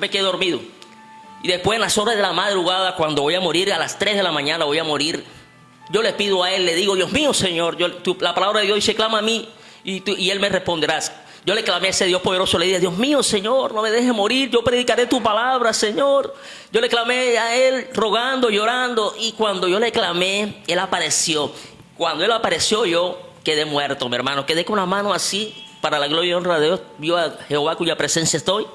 me quedé dormido. Y después en las horas de la madrugada, cuando voy a morir, a las 3 de la mañana voy a morir, yo le pido a Él, le digo, Dios mío, Señor, yo, la palabra de Dios dice, clama a mí y, y Él me responderás. Yo le clamé a ese Dios poderoso, le dije, Dios mío, Señor, no me dejes morir, yo predicaré tu palabra, Señor. Yo le clamé a Él rogando, llorando, y cuando yo le clamé, Él apareció. Cuando Él apareció, yo quedé muerto, mi hermano, quedé con la mano así, para la gloria y honra de Dios, vio a Jehová cuya presencia estoy,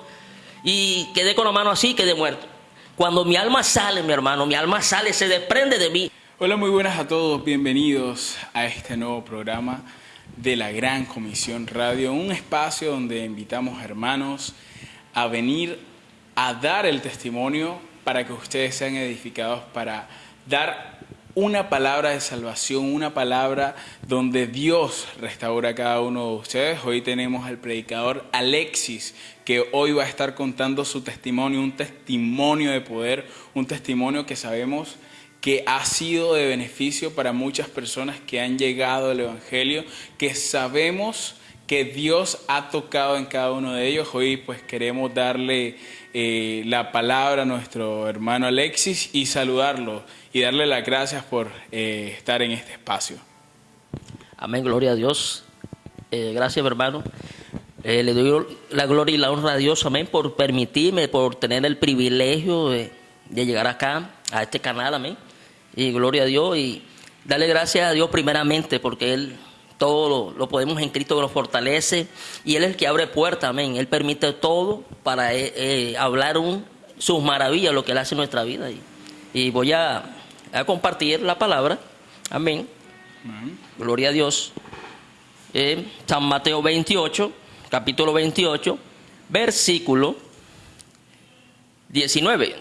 y quedé con la mano así, quedé muerto. Cuando mi alma sale, mi hermano, mi alma sale, se desprende de mí. Hola, muy buenas a todos, bienvenidos a este nuevo programa de la Gran Comisión Radio, un espacio donde invitamos hermanos a venir a dar el testimonio para que ustedes sean edificados, para dar una palabra de salvación, una palabra donde Dios restaura a cada uno de ustedes. Hoy tenemos al predicador Alexis, que hoy va a estar contando su testimonio, un testimonio de poder, un testimonio que sabemos que ha sido de beneficio para muchas personas que han llegado al Evangelio, que sabemos que Dios ha tocado en cada uno de ellos. Hoy pues queremos darle eh, la palabra a nuestro hermano Alexis y saludarlo y darle las gracias por eh, estar en este espacio. Amén, gloria a Dios. Eh, gracias hermano. Le doy la gloria y la honra a Dios, amén, por permitirme, por tener el privilegio de, de llegar acá, a este canal, amén y gloria a Dios y darle gracias a Dios primeramente porque Él todo lo, podemos en Cristo que nos fortalece y Él es el que abre puertas, amén. Él permite todo para eh, eh, hablar un, sus maravillas, lo que Él hace en nuestra vida. Y, voy a, compartir la palabra, amén. Gloria a Dios. San Mateo 28, capítulo 28, versículo 19.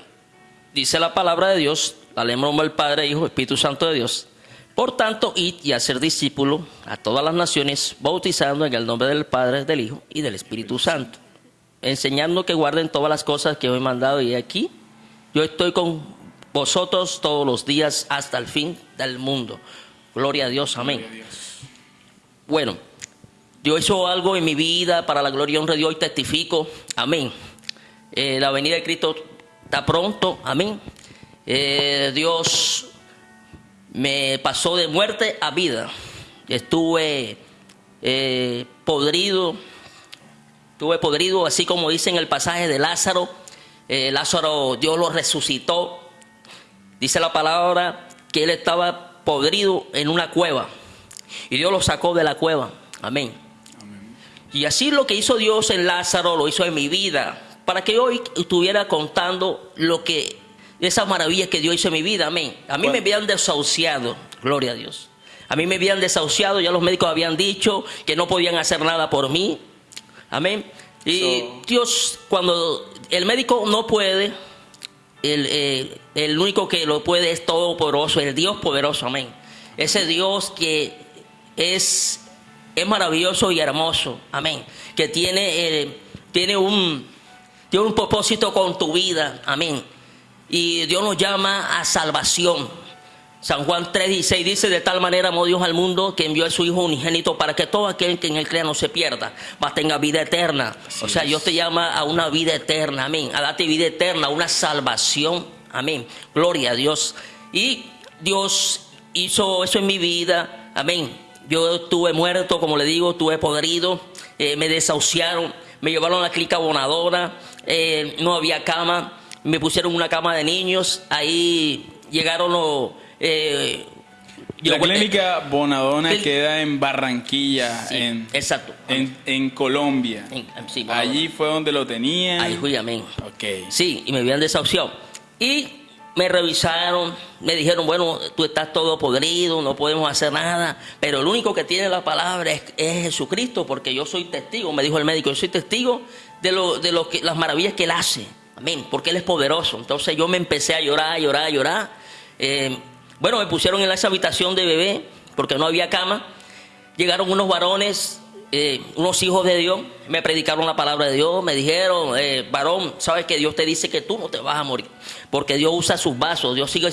Dice la palabra de Dios, la nombre del Padre, Hijo, Espíritu Santo de Dios. Por tanto, id y hacer discípulos a todas las naciones, bautizando en el nombre del Padre, del Hijo y del Espíritu Santo, enseñando que guarden todas las cosas que os he mandado y aquí yo estoy con vosotros todos los días hasta el fin del mundo. Gloria a Dios, amén. Bueno, Dios hizo algo en mi vida para la gloria y honra de Dios y testifico, amén. Eh, la venida de Cristo está pronto, amén. Eh, Dios me pasó de muerte a vida. Estuve eh, podrido, estuve podrido, así como dice en el pasaje de Lázaro. Lázaro, Dios lo resucitó. Dice la palabra que él estaba podrido en una cueva y Dios lo sacó de la cueva. Amén. Y así lo que hizo Dios en Lázaro lo hizo en mi vida, para que hoy estuviera contando lo que esas maravillas que Dios hizo en mi vida, amén. A mí me habían desahuciado, gloria a Dios. A mí me habían desahuciado, ya los médicos habían dicho que no podían hacer nada por mí, amén. Y Dios, cuando el médico no puede, el, eh, el único que lo puede es todopoderoso, el Dios poderoso, amén. Ese Dios que es, es maravilloso y hermoso, amén. Que tiene, eh, tiene, un, tiene un propósito con tu vida, amén y Dios nos llama a salvación. San Juan 3:16 dice, de tal manera amó Dios al mundo que envió a su Hijo unigénito para que todo aquel que en él crea no se pierda, mas tenga vida eterna. o sea, Dios te llama a una vida eterna, amén, a darte vida eterna, a una salvación, amén. Gloria a Dios. Y Dios hizo eso en mi vida, amén. Yo estuve muerto, como le digo, estuve podrido, eh, me desahuciaron, me llevaron a la clínica abonadora, eh, no había cama me pusieron una cama de niños, ahí llegaron los... Eh, la clínica Bonadona queda en Barranquilla, en, exacto. En, Colombia. Allí fue donde lo tenían. Ahí fui, amén. Ok. Sí, y me habían desahuciado. Y me revisaron, me dijeron, bueno, tú estás todo podrido, no podemos hacer nada, pero el único que tiene la palabra es, Jesucristo, porque yo soy testigo, me dijo el médico, yo soy testigo de, lo, de lo que, las maravillas que Él hace. Amén, porque Él es poderoso. Entonces yo me empecé a llorar, a llorar, a llorar. Eh, bueno, me pusieron en esa habitación de bebé porque no había cama. Llegaron unos varones, eh, unos hijos de Dios, me predicaron la palabra de Dios, me dijeron, eh, varón, sabes que Dios te dice que tú no te vas a morir, porque Dios usa sus vasos, Dios sigue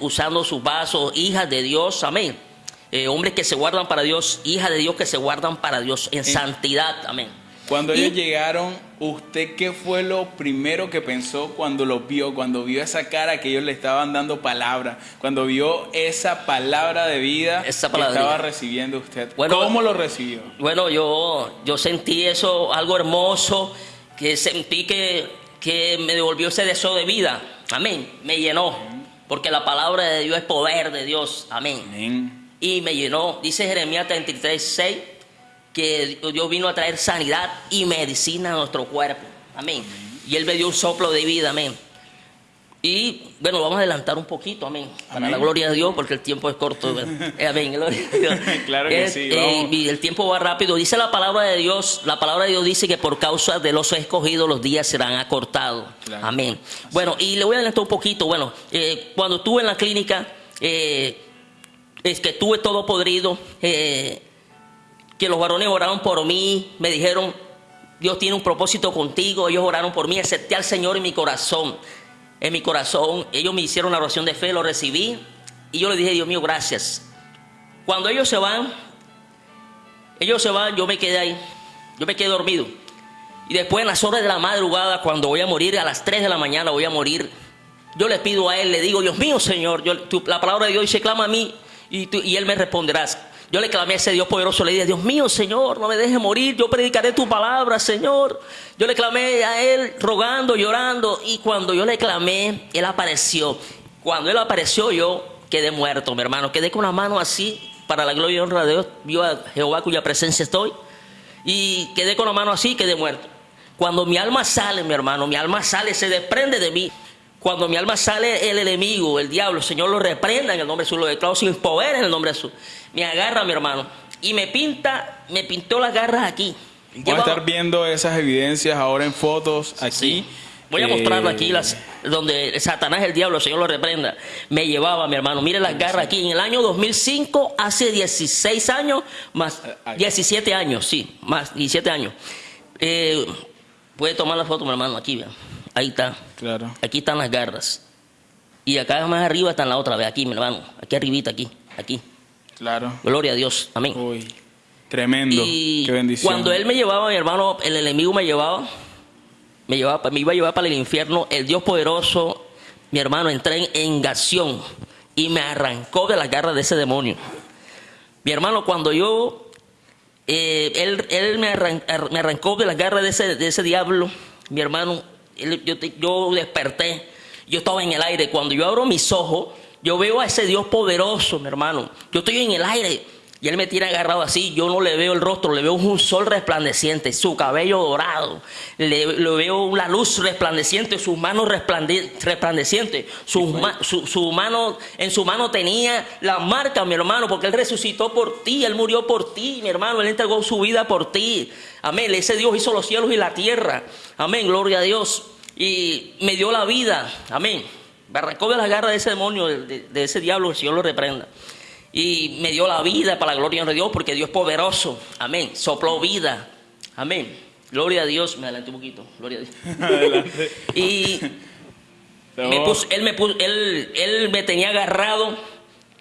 usando sus vasos, hijas de Dios, amén. hombres que se guardan para Dios, hijas de Dios que se guardan para Dios en santidad, amén. Cuando Y- ellos llegaron, ¿usted qué fue lo primero que pensó cuando los vio? Cuando vio esa cara que ellos le estaban dando palabra, cuando vio esa palabra de vida Esa que estaba recibiendo usted. Bueno, ¿Cómo lo recibió? Bueno, yo, yo sentí eso, algo hermoso, que sentí que, que me devolvió ese deseo de vida. Amén. Me llenó. Porque la palabra de Dios es poder de Dios. Amén. Amén. Y me llenó. Dice Jeremías 33, 6, que Dios vino a traer sanidad y medicina a nuestro cuerpo. Amén. Y Él me dio un soplo de vida. Amén. Y bueno, vamos a adelantar un poquito, amén. Para Amén. la gloria de Dios, porque el tiempo es corto. ¿verdad? Eh, amén, gloria a Dios. Claro que Es, sí, eh, vamos. y el tiempo va rápido. Dice la palabra de Dios, la palabra de Dios dice que por causa de los escogidos los días serán acortados. Claro. Amén. Bueno, y le voy a adelantar un poquito. Bueno, eh, cuando estuve en la clínica, eh, es que tuve todo podrido, eh, que los varones oraron por mí, me dijeron, Dios tiene un propósito contigo, ellos oraron por mí, acepté al Señor en mi corazón, en mi corazón, ellos me hicieron una oración de fe, lo recibí, y yo le dije, Dios mío, gracias. Cuando ellos se van, ellos se van, yo me quedé ahí, yo me quedé dormido. Y después en las horas de la madrugada, cuando voy a morir, a las 3 de la mañana voy a morir, yo le pido a Él, le digo, Dios mío, Señor, yo, la palabra de Dios dice, clama a mí y, y Él me responderás. Yo le clamé a ese Dios poderoso, le dije, Dios mío, Señor, no me dejes morir, yo predicaré tu palabra, Señor. Yo le clamé a Él rogando, llorando, y cuando yo le clamé, Él apareció. Cuando Él apareció, yo quedé muerto, mi hermano, quedé con la mano así, para la gloria y honra de Dios, vio a Jehová cuya presencia estoy, y quedé con la mano así quedé muerto. Cuando mi alma sale, mi hermano, mi alma sale, se desprende de mí. Cuando mi alma sale, el enemigo, el diablo, el Señor lo reprenda en el nombre de Jesús, lo declaro sin poder en el nombre de Jesús. Me agarra, mi hermano, y me pinta, me pintó las garras aquí. Vamos a estar viendo esas evidencias ahora en fotos aquí. Sí. Voy a Eh, mostrarlo aquí, las, donde Satanás, el diablo, el Señor lo reprenda. Me llevaba, mi hermano. Mire las garras aquí. En el año 2005, hace 16 años, más Eh, ahí. 17 años, sí, más 17 años. Eh, puede tomar la foto, mi hermano, aquí, vean. Ahí está. Claro. Aquí están las garras. Y acá más arriba están la otra, ve aquí, mi hermano. Aquí arribita, aquí, aquí. Claro. Gloria a Dios. Amén. Uy. Tremendo. Y Qué bendición. cuando él me llevaba, mi hermano, el enemigo me llevaba, me llevaba, me iba a llevar para el infierno, el Dios poderoso, mi hermano, entré en engación y me arrancó de las garras de ese demonio. Mi hermano, cuando yo, eh, él, él me, arran- ar- me arrancó de las garras de ese, de ese diablo, mi hermano, yo, yo desperté, yo estaba en el aire. Cuando yo abro mis ojos, yo veo a ese Dios poderoso, mi hermano. Yo estoy en el aire y él me tiene agarrado así. Yo no le veo el rostro, le veo un sol resplandeciente, su cabello dorado. Le, le veo la luz resplandeciente, sus manos resplande- resplandecientes. Sus ma- su, su mano, en su mano tenía la marca, mi hermano, porque él resucitó por ti, él murió por ti, mi hermano, él entregó su vida por ti. Amén. Ese Dios hizo los cielos y la tierra. Amén. Gloria a Dios. Y me dio la vida. Amén. Me de las garras de ese demonio, de, de- de ese diablo, el Señor lo reprenda. Y me dio la vida para la gloria de Dios, porque Dios es poderoso. Amén. Sopló vida. Amén. Gloria a Dios. Me adelanté un poquito. Gloria a Dios. Y Pero- me puso- él, me puso- él, él me tenía agarrado.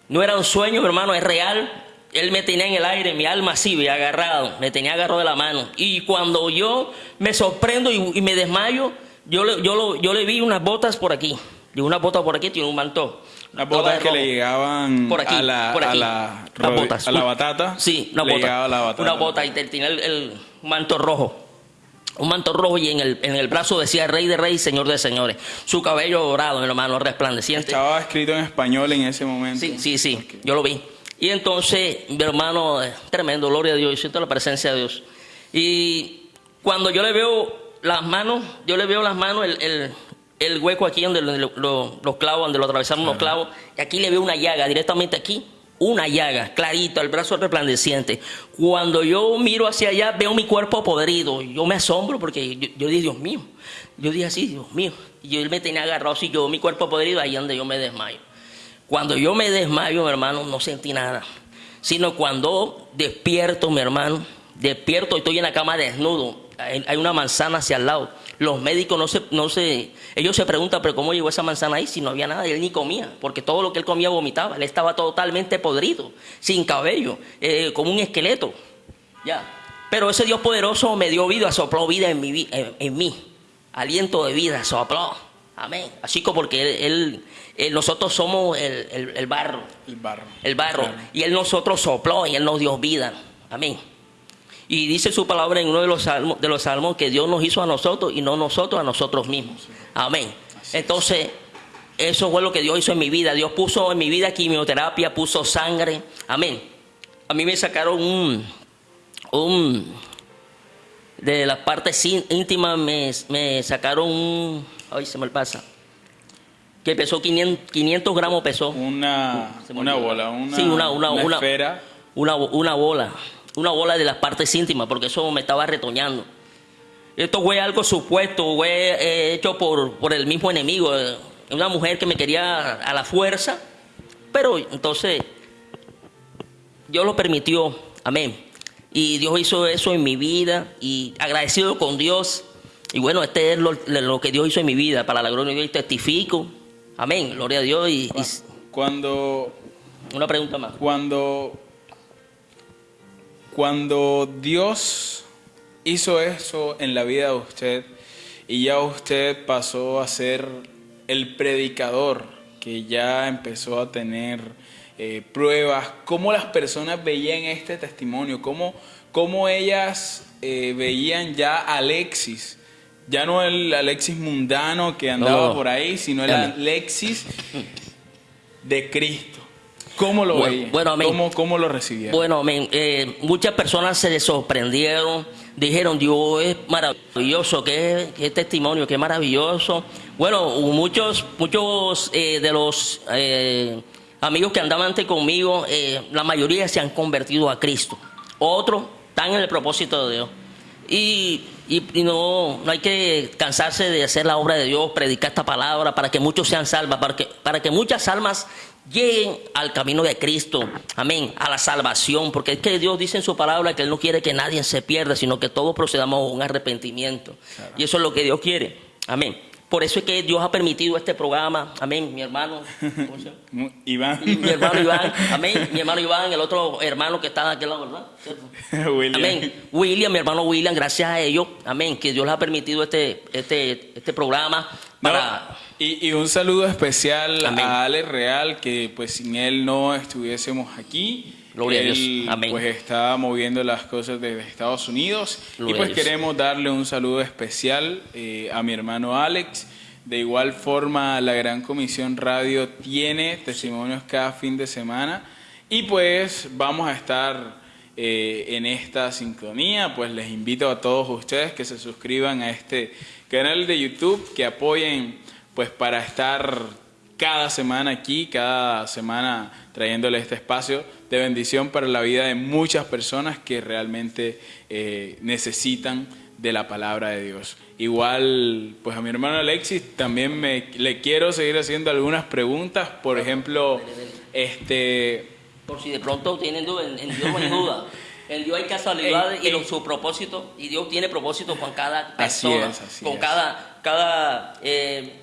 No era un sueño, hermano, es real. Él me tenía en el aire, mi alma así, me agarrado. Me tenía agarrado de la mano. Y cuando yo me sorprendo y, y me desmayo, yo le, yo, lo- yo le vi unas botas por aquí. Y unas botas por aquí, tiene un manto. Las botas que le llegaban Por aquí, a la, por a la, Las botas. a la batata. Sí, una le bota. llegaba la batata. Una bota y te- tenía el, el manto rojo. Un manto rojo y en el, en el brazo decía Rey de Reyes, Señor de Señores. Su cabello dorado, mi hermano, resplandeciente. Estaba escrito en español en ese momento. Sí, sí, sí, yo lo vi. Y entonces, mi hermano, eh, tremendo, gloria a Dios, yo siento la presencia de Dios. Y cuando yo le veo las manos, yo le veo las manos, el, el- el hueco aquí donde lo- lo- los clavos, donde lo atravesaron los clavos, y aquí le veo una llaga, directamente aquí, una llaga, clarito, el brazo resplandeciente. Cuando yo miro hacia allá, veo mi cuerpo podrido, yo me asombro porque yo, yo dije, Dios mío, yo dije así, Dios mío, y yo él me tenía agarrado así, yo mi cuerpo podrido, ahí donde yo me desmayo. Cuando yo me desmayo, mi hermano, no sentí nada. Sino cuando despierto, mi hermano, despierto y estoy en la cama desnudo. Hay hay una manzana hacia el lado. Los médicos no se, no se, ellos se preguntan, pero ¿cómo llegó esa manzana ahí si no había nada? Y él ni comía, porque todo lo que él comía vomitaba. Él estaba totalmente podrido, sin cabello, eh, como un esqueleto. Ya. Pero ese Dios poderoso me dio vida, sopló vida en, mi, en, en mí. Aliento de vida, sopló. Amén. Así como porque él, él- él- nosotros somos el, el- el barro. El barro. El barro. Claro. Y él nosotros sopló y él nos dio vida. Amén. Y dice su palabra en uno de los salmos, de los salmos que Dios nos hizo a nosotros y no nosotros a nosotros mismos. Amén. Entonces, eso fue lo que Dios hizo en mi vida. Dios puso en mi vida quimioterapia, puso sangre. Amén. A mí me sacaron un, un de las partes ín- íntimas me, me sacaron un, ay se me pasa, que pesó 500, 500 gramos pesó. Una, una bola, una, Sí, una- una- una- esfera. una, una bola, una bola de las partes íntimas, porque eso me estaba retoñando. Esto fue algo supuesto, fue eh, hecho por, por el mismo enemigo, eh, una mujer que me quería a la fuerza, pero entonces Dios lo permitió, amén. Y Dios hizo eso en mi vida y agradecido con Dios. Y bueno, este es lo, lo que Dios hizo en mi vida, para la gloria de Dios y testifico, amén, gloria a Dios. Y, y Cuando, una pregunta más. cuando, cuando Dios hizo eso en la vida de usted y ya usted pasó a ser el predicador que ya empezó a tener eh, pruebas, ¿cómo las personas veían este testimonio? ¿Cómo, cómo ellas eh, veían ya a Alexis? Ya no el Alexis mundano que andaba no. por ahí, sino el. Alexis de Cristo. ¿Cómo lo Bueno. ¿Cómo, cómo lo recibieron? Bueno, amén. Eh, muchas personas se sorprendieron, dijeron, Dios es maravilloso, qué, qué testimonio, qué maravilloso. Bueno, muchos, muchos eh, de los eh, amigos que andaban antes conmigo, eh, la mayoría se han convertido a Cristo. Otros están en el propósito de Dios. Y, y- y no, no hay que cansarse de hacer la obra de Dios, predicar esta palabra para que muchos sean salvos, para que, para que muchas almas lleguen al camino de Cristo, amén, a la salvación, porque es que Dios dice en su palabra que Él no quiere que nadie se pierda, sino que todos procedamos a un arrepentimiento. Y eso es lo que Dios quiere, amén. Por eso es que Dios ha permitido este programa, amén, mi hermano, ¿cómo se llama? Iván. mi hermano Iván, amén, mi hermano Iván, el otro hermano que está de aquel lado, ¿verdad? ¿Cierto? William. Amén. William, mi hermano William, gracias a ellos, amén, que Dios les ha permitido este, este, este programa No, para... y, y un saludo especial Amén. a Ale Real, que pues sin él no estuviésemos aquí. Gloria a él, Dios. Amén. Pues está moviendo las cosas desde Estados Unidos. Gloria y pues a queremos darle un saludo especial eh, a mi hermano Alex. De igual forma, la Gran Comisión Radio tiene testimonios cada fin de semana. Y pues vamos a estar eh, en esta sincronía. Pues les invito a todos ustedes que se suscriban a este canal de YouTube, que apoyen pues para estar cada semana aquí, cada semana trayéndole este espacio de bendición para la vida de muchas personas que realmente eh, necesitan de la palabra de Dios. Igual, pues a mi hermano Alexis también me, le quiero seguir haciendo algunas preguntas. Por ejemplo, este, Por si de pronto tienen duda, en, Dios no hay duda. En Dios hay casualidades y en- los- su propósito, y Dios tiene propósito con cada Así persona, es, así con es. cada, cada, eh,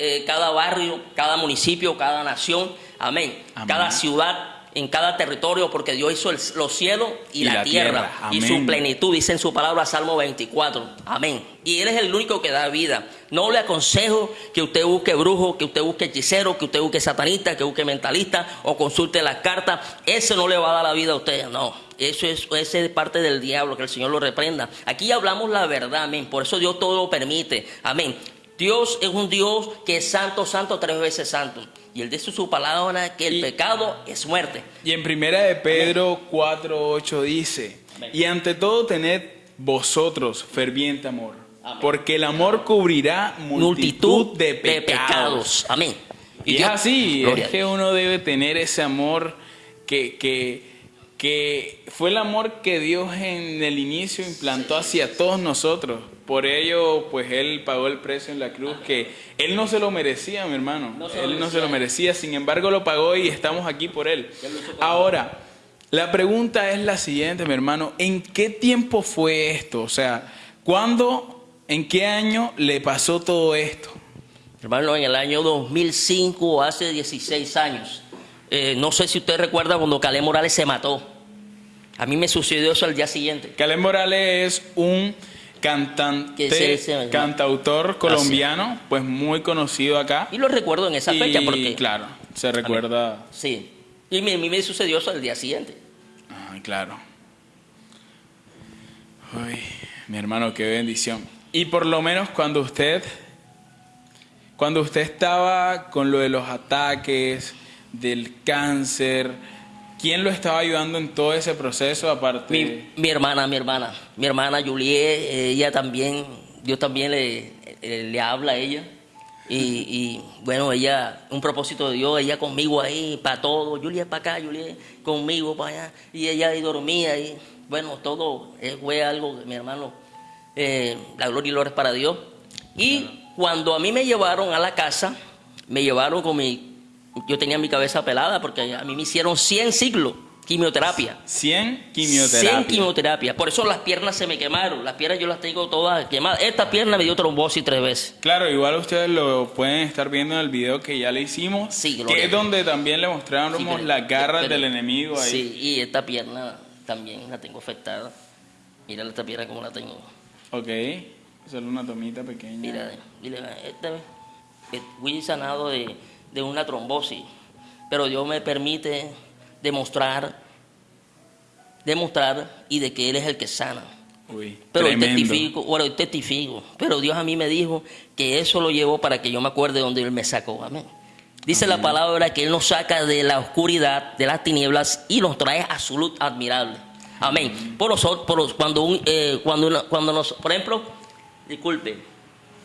eh, cada barrio, cada municipio, cada nación, amén. Amén. Cada ciudad, en cada territorio, porque Dios hizo el- los cielos y, Y la, la tierra, tierra. y su plenitud, dice en su palabra Salmo 24, amén. Y Él es el único que da vida. No le aconsejo que usted busque brujo, que usted busque hechicero, que usted busque satanista, que busque mentalista o consulte las cartas. Eso no le va a dar la vida a usted, no. Eso es, eso es parte del diablo, que el Señor lo reprenda. Aquí hablamos la verdad, amén. Por eso Dios todo lo permite, amén. Dios es un Dios que es santo, santo, tres veces santo. Y Él dice su palabra que el Y- pecado es muerte. y en primera de Pedro 4.8 dice, Amén. y ante todo tened vosotros ferviente amor, Amén. porque el amor cubrirá multitud, de pecados. Amén. Y, es Dios- así, es que uno debe tener ese amor que, que, que fue el amor que Dios en el inicio implantó hacia todos nosotros. Por ello, pues Él pagó el precio en la cruz que Él no se lo merecía, mi hermano. No él no se lo merecía, sin embargo lo pagó y estamos aquí por Él. Ahora, la pregunta es la siguiente, mi hermano. ¿En qué tiempo fue esto? O sea, ¿cuándo, en qué año le pasó todo esto? Hermano, en el año 2005, hace 16 años, eh, no sé si usted recuerda cuando Calé Morales se mató. A mí me sucedió eso al día siguiente. Caleb Morales es un cantante, cantautor colombiano, pues muy conocido acá. Y lo recuerdo en esa fecha porque... claro, se recuerda. Sí. Y a mí me sucedió eso al día siguiente. Ah, claro. Uy, mi hermano, qué bendición. Y por lo menos cuando usted, cuando usted estaba con lo de los ataques, del cáncer, ¿quién lo estaba ayudando en todo ese proceso aparte? Mi, mi hermana, mi hermana, mi hermana Juliet, ella también, Dios también le, eh, le habla a ella. Y, y, bueno, ella, un propósito de Dios, ella conmigo ahí, para todo. Juliet para acá, Juliet conmigo para allá. Y ella ahí dormía. Y bueno, todo eh, fue algo mi hermano, eh, la gloria y gloria es para Dios. Y cuando a mí me llevaron a la casa, me llevaron con mi. Yo tenía mi cabeza pelada porque a mí me hicieron 100 ciclos, quimioterapia. 100 quimioterapia. 100 quimioterapia. Por eso las piernas se me quemaron. Las piernas yo las tengo todas quemadas. Esta pierna me dio trombosis tres veces. Claro, igual ustedes lo pueden estar viendo en el video que ya le hicimos, Sí, que es donde también le mostramos Sí, pero- las garras pero- del enemigo ahí. Sí, y esta pierna también la tengo afectada. Mira esta pierna como la tengo. Ok, solo una tomita pequeña. Mira, mira esta fui sanado de, de una trombosis. Pero Dios me permite demostrar, demostrar y de que Él es el que sana. Uy, Pero hoy testifico, bueno, hoy testifico. Pero Dios a mí me dijo que eso lo llevó para que yo me acuerde de donde Él me sacó. Amén. Dice la palabra que Él nos saca de la oscuridad, de las tinieblas y nos trae a su luz admirable. Amén. Por nosotros, por los- cuando, un, eh, cuando, una- cuando nos, por ejemplo, disculpe,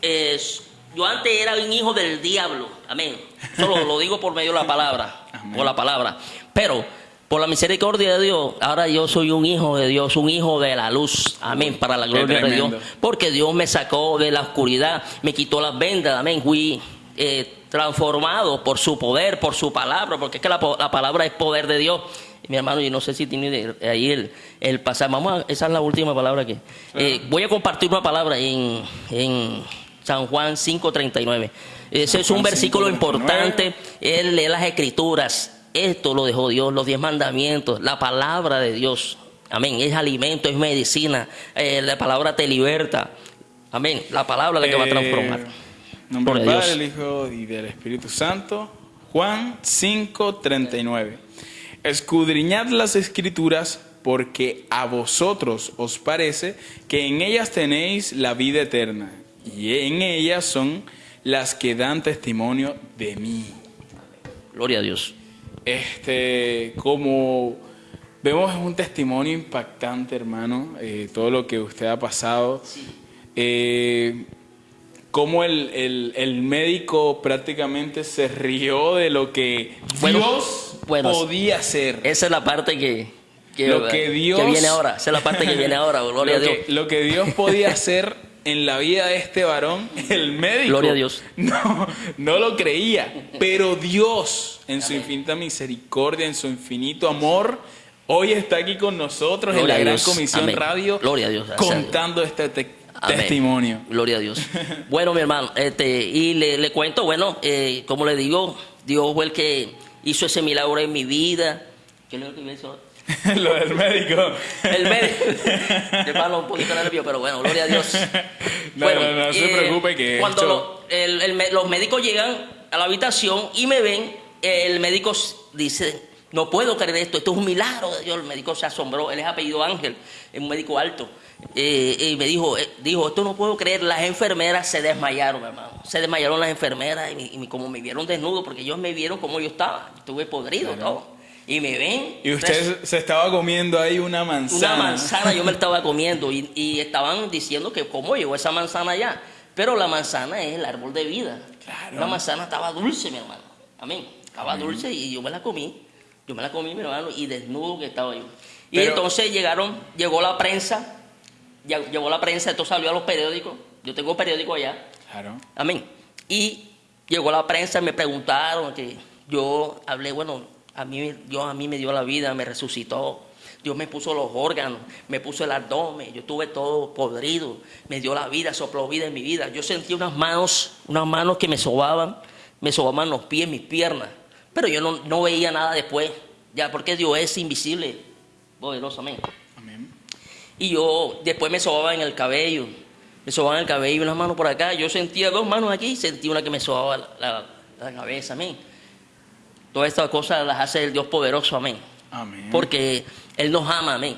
es- yo antes era un hijo del diablo. Amén. Solo lo digo por medio de la palabra. Amén. Por la palabra. Pero por la misericordia de Dios, ahora yo soy un hijo de Dios, un hijo de la luz. Amén. Para la gloria de Dios. Porque Dios me sacó de la oscuridad, me quitó las vendas. Amén. Fui eh, transformado por su poder, por su palabra. Porque es que la, palabra es poder de Dios. Y mi hermano, yo no sé si tiene ahí el, el pasaje. Vamos a, esa es la última palabra que. eh, voy a compartir una palabra en, en San Juan 5:39. Ese es un versículo 5:39. importante. Él lee las escrituras. Esto lo dejó Dios, los diez mandamientos, la palabra de Dios. Amén. Es alimento, es medicina. Eh, la palabra te liberta. Amén. La palabra es la que va a transformar. Eh, nombre del Padre, Dios. del Hijo y del Espíritu Santo. Juan 5:39. Escudriñad las escrituras porque a vosotros os parece que en ellas tenéis la vida eterna y en ellas son las que dan testimonio de mí. Gloria a Dios. Este, como vemos es un testimonio impactante, hermano, eh, todo lo que usted ha pasado. Eh, cómo el, el- el médico prácticamente se rió de lo que Bueno, Dios bueno, podía hacer. Esa es la parte que, que, Lo que Dios- viene ahora. Esa es la parte que viene ahora. Gloria a lo, Dios. que, lo que Dios podía hacer en la vida de este varón, el médico. Gloria a Dios. No, no lo creía. Pero Dios, en su infinita misericordia, en su infinito amor, hoy está aquí con nosotros en la Gran. Comisión Amén. Radio, Gloria a Dios. Gracias a Dios. contando este te- Amén. testimonio. Gloria a Dios. Bueno, mi hermano, este, y le, le cuento, bueno, eh, como le digo, Dios fue el que hizo ese milagro en mi vida. ¿Qué es lo que me hizo? lo del médico. El médico. Palo un poquito nervioso, pero bueno, gloria a Dios. No, no, no se preocupe que Cuando esto- lo- el- el me- los médicos llegan a la habitación y me ven, el médico dice, no puedo creer esto, esto es un milagro de Dios. El médico se asombró, él es apellido Ángel, es un médico alto. Eh, y me dijo, eh, dijo, esto no puedo creer, las enfermeras se desmayaron, hermano. Se desmayaron las enfermeras y, y como me vieron desnudo, porque ellos me vieron como yo estaba, estuve podrido todo. Y me ven. Y usted se estaba comiendo ahí una manzana. Una manzana yo me la estaba comiendo y, y estaban diciendo que cómo llegó esa manzana allá. Pero la manzana es el árbol de vida. Claro. La manzana estaba dulce, mi hermano. Amén. Estaba dulce y yo me la comí. Yo me la comí, mi hermano, y desnudo que estaba yo. Y Pero- entonces llegaron, llegó la prensa, llegó la prensa, esto salió a los periódicos. Yo tengo periódico allá. Claro. Amén. Y llegó la prensa, me preguntaron que yo hablé, bueno, a mí, Dios a mí me dio la vida, me resucitó. Dios me puso los órganos, me puso el abdomen, yo tuve todo podrido, me dio la vida, sopló vida en mi vida. Yo sentí unas manos, unas manos que me sobaban, me sobaban los pies, mis piernas, pero yo no, no veía nada después, ya porque Dios es invisible, poderosamente. Amén. Y yo después me sobaba en el cabello, me sobaba en el cabello una mano por acá. Yo sentía dos manos aquí y sentía una que me sobaba la, la- la cabeza, amén. Todas estas cosas las hace el Dios poderoso, amén. Amén. Porque Él nos ama, amén.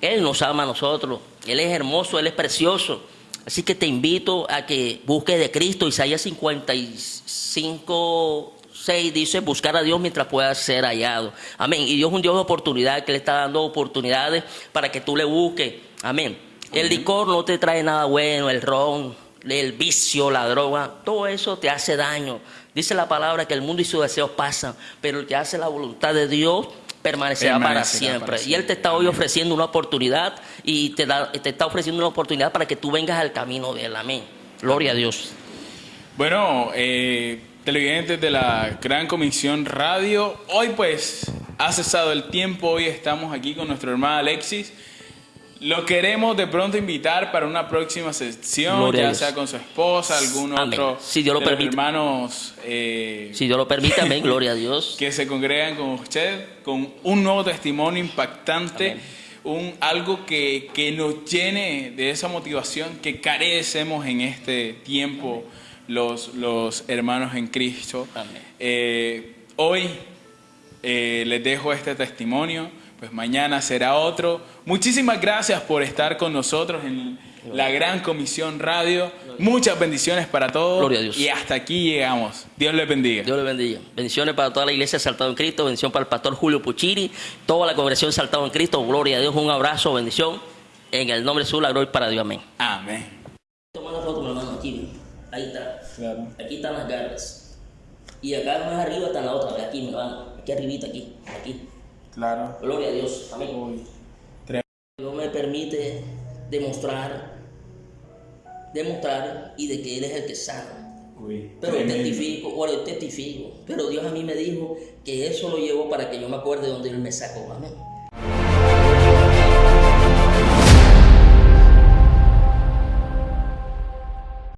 Él nos ama a nosotros. Él es hermoso, Él es precioso. Así que te invito a que busques de Cristo. Isaías 55, 6 dice, buscar a Dios mientras pueda ser hallado. Amén. Y Dios es un Dios de oportunidad, que le está dando oportunidades para que tú le busques. Amén. El licor no te trae nada bueno, el ron, el vicio, la droga, todo eso te hace daño. Dice la palabra que el mundo y sus deseos pasan, pero el que hace la voluntad de Dios permanecerá, para, siempre. para Y Él te está hoy ofreciendo una oportunidad y te, da- te está ofreciendo una oportunidad para que tú vengas al camino de Él. Amén. Gloria a Dios. Bueno, eh, televidentes de la Gran Comisión Radio, hoy pues ha cesado el tiempo, hoy estamos aquí con nuestro hermano Alexis. Lo queremos de pronto invitar para una próxima sección, Gloria ya sea con su esposa, algún Amén. otro Si Dios lo de los permite. hermanos eh, Si Dios lo permite, amén. Gloria a Dios. que se congregan con usted, con un nuevo testimonio impactante, Amén. un, algo que, que nos llene de esa motivación que carecemos en este tiempo los, los hermanos en Cristo. Eh, hoy eh, les dejo este testimonio, pues mañana será otro. Muchísimas gracias por estar con nosotros en la Gran Comisión Radio. Muchas bendiciones para todos. Gloria a Dios. Y hasta aquí llegamos. Dios les bendiga. Dios le bendiga. Bendiciones para toda la iglesia Saltado en Cristo. Bendición para el pastor Julio Puchiri. Toda la congregación Saltado en Cristo. Gloria a Dios. Un abrazo, bendición. En el nombre de Jesús, la gloria para Dios. Amén. Amén. Toma la foto, mi hermano, aquí. Ahí está. Claro. Aquí están las garras. Y acá más arriba está la otra. Aquí, mi hermano. Aquí arribita, aquí. Aquí. Claro. Gloria a Dios. Amén. Dios me permite demostrar, demostrar y de que Él es el que sana. Uy, Pero tremendo. testifico, bueno, testifico. Pero Dios a mí me dijo que eso lo llevó para que yo me acuerde de donde Él me sacó. Amén.